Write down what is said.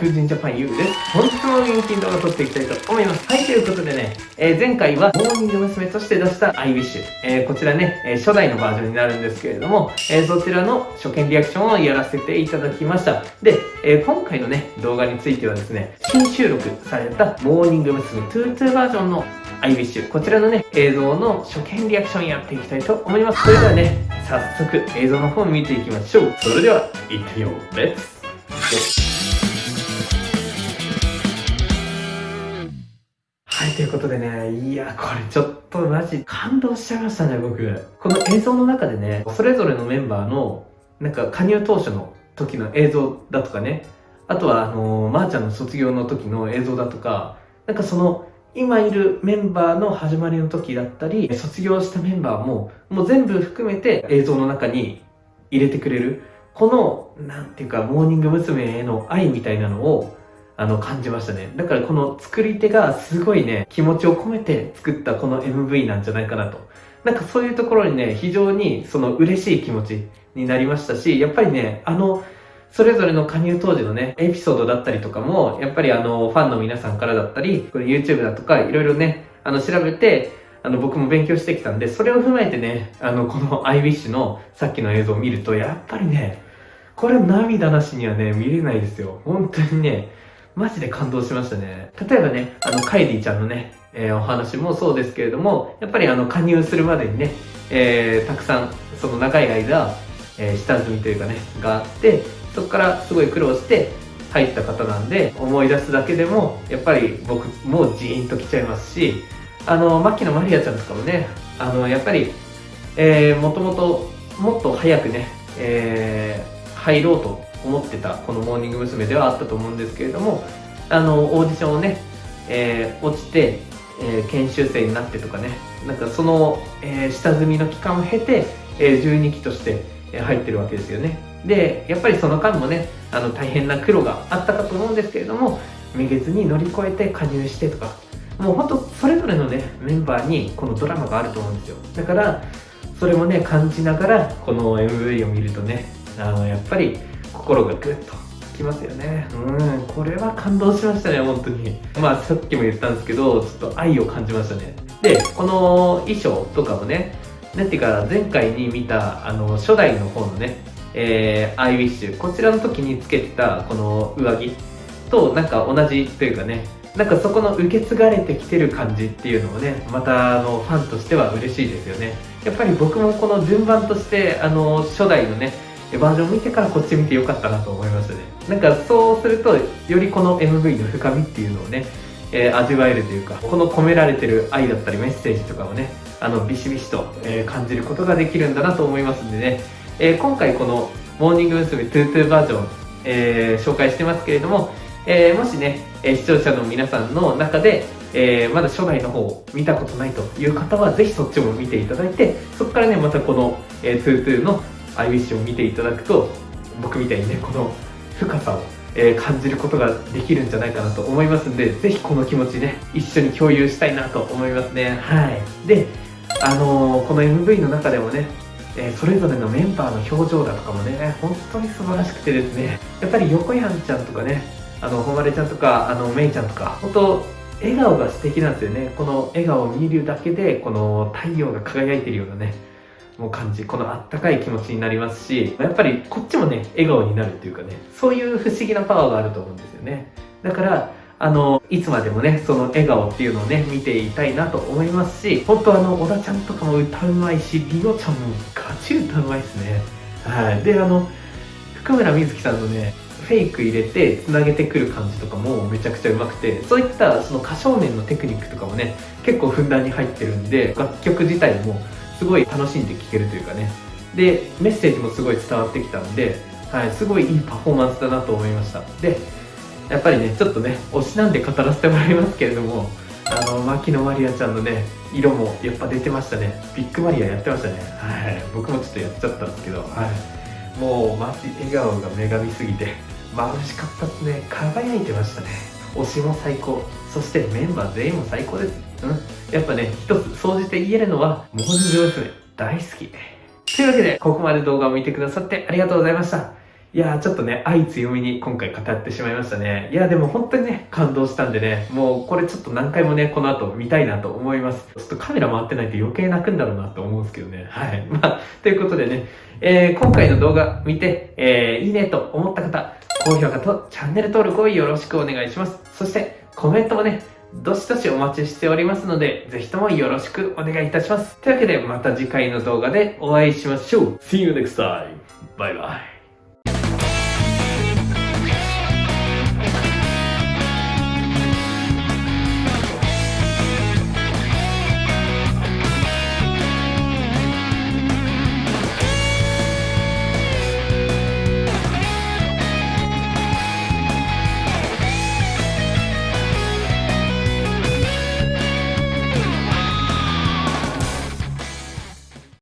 風神ジャパン U です。本日も人気動画撮っていきたいと思います。はい、ということでね、えー、前回はモーニング娘。として出した iWish。えー、こちらね、えー、初代のバージョンになるんですけれども、えそちらの初見リアクションをやらせていただきました。で、え今回のね、動画についてはですね、新収録されたモーニング娘。22バージョンの iWish。こちらのね、映像の初見リアクションやっていきたいと思います。それではね、早速映像の方を見ていきましょう。それでは、行ってみよう。レッツということでね、いや、これちょっとマジ感動しちゃいましたね、僕。この映像の中でね、それぞれのメンバーの、なんか加入当初の時の映像だとかね、あとは、あのー、まー、あ、ちゃんの卒業の時の映像だとか、なんかその、今いるメンバーの始まりの時だったり、卒業したメンバーも、もう全部含めて映像の中に入れてくれる。この、なんていうか、モーニング娘。への愛みたいなのを、あの、感じましたね。だからこの作り手がすごいね、気持ちを込めて作ったこの MV なんじゃないかなと。なんかそういうところにね、非常にその嬉しい気持ちになりましたし、やっぱりね、あの、それぞれの加入当時のね、エピソードだったりとかも、やっぱりあの、ファンの皆さんからだったり、これ YouTube だとか、いろいろね、あの、調べて、あの、僕も勉強してきたんで、それを踏まえてね、あの、この iWish のさっきの映像を見ると、やっぱりね、これ涙なしにはね、見れないですよ。本当にね、マジで感動しましたね。例えばね、あの、カイリーちゃんのね、えー、お話もそうですけれども、やっぱりあの、加入するまでにね、えー、たくさん、その長い間、えー、下積みというかね、があって、そこからすごい苦労して入った方なんで思い出すだけでもやっぱり僕もジーンときちゃいますしあの牧野マリアちゃんとかもねあのやっぱり、えー、もともともっと早くね、えー、入ろうと思ってたこのモーニング娘。ではあったと思うんですけれどもあのオーディションをね、えー、落ちて、えー、研修生になってとかねなんかその、えー、下積みの期間を経て、えー、12期として入ってるわけですよねでやっぱりその間もねあの大変な苦労があったかと思うんですけれどもめげずに乗り越えて加入してとかもうほんとそれぞれのねメンバーにこのドラマがあると思うんですよだからそれもね感じながらこの MV を見るとねあのやっぱり心がグッときますよね。うんこれは感動しましたね本当に。まあさっきも言ったんですけどちょっと愛を感じましたね。でこの衣装とかもねなんていうか前回に見たあの初代の方のねえー、アイウィッシュこちらの時につけてたこの上着となんか同じというかねなんかそこの受け継がれてきてる感じっていうのもねまたあのファンとしては嬉しいですよね。やっぱり僕もこの順番としてあの初代のねバージョン見てからこっち見てよかったなと思いましたねなんかそうするとよりこの MV の深みっていうのをね、えー、味わえるというかこの込められてる愛だったりメッセージとかをねあのビシビシと、えー、感じることができるんだなと思いますんでねえー、今回このモーニング娘。 two two バージョン、えー、紹介してますけれども、えー、もしね、え視聴者の皆さんの中で、えまだ初代の方を見たことないという方は、ぜひそっちも見ていただいて、そこからね、またこの、えー、 two two の I wish を見ていただくと、僕みたいにね、この深さを、え感じることができるんじゃないかなと思いますんで、ぜひこの気持ちね、一緒に共有したいなと思いますね。はい。で、あのこの MV の中でもね、えー、それぞれのメンバーの表情だとかもね、本当に素晴らしくてですね、やっぱり横やんちゃんとかね、あの、ほまれちゃんとか、あの、めいちゃんとか、本当笑顔が素敵なんですよね。この笑顔を見るだけで、この太陽が輝いてるようなね、もう感じ、このあったかい気持ちになりますし、やっぱりこっちもね、笑顔になるっていうかね、そういう不思議なパワーがあると思うんですよね。だから、あの、いつまでもね、その笑顔っていうのをね、見ていたいなと思いますし、本当あの、小田ちゃんとかも歌うまいし、りおちゃんもガチ歌うまいですね。はい。で、あの、福村瑞希さんのね、フェイク入れて繋げてくる感じとかもめちゃくちゃうまくて、そういったその歌唱面のテクニックとかもね、結構ふんだんに入ってるんで、楽曲自体もすごい楽しんで聴けるというかね。で、メッセージもすごい伝わってきたんで、はい、すごいいいパフォーマンスだなと思いました。で、やっぱりねちょっとね推しなんで語らせてもらいますけれどもあの牧野マリアちゃんのね色もやっぱ出てましたね。ビッグマリアやってましたね。はい僕もちょっとやっちゃったんですけどはい。もうマジ笑顔が女神すぎて眩しかったっすね。輝いてましたね。推しも最高。そしてメンバー全員も最高です。うんやっぱね一つ総じて言えるのはモーニング娘。大好きというわけでここまで動画を見てくださってありがとうございましたいやーちょっとね、愛強みに今回語ってしまいましたね。いやでも本当にね、感動したんでね、もうこれちょっと何回もね、この後見たいなと思います。ちょっとカメラ回ってないと余計泣くんだろうなと思うんですけどね。はい。まあ、ということでね、えー、今回の動画見て、えー、いいねと思った方、高評価とチャンネル登録をよろしくお願いします。そして、コメントもね、どしどしお待ちしておりますので、ぜひともよろしくお願いいたします。というわけで、また次回の動画でお会いしましょう。See you next time! バイバイ。